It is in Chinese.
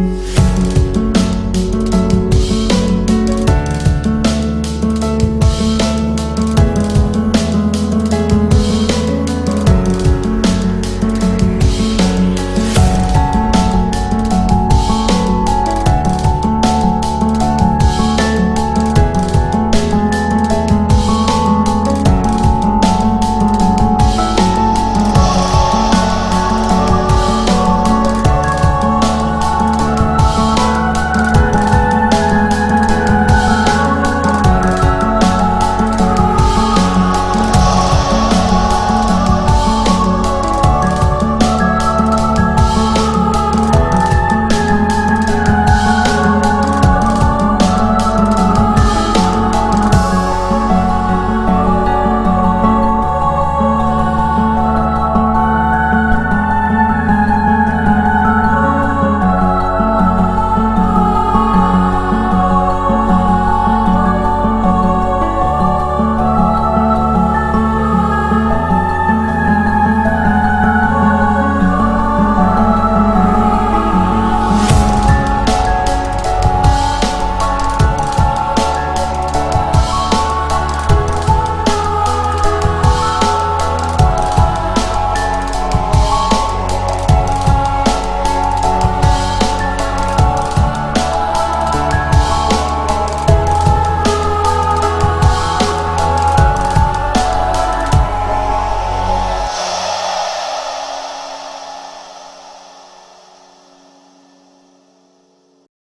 嗯。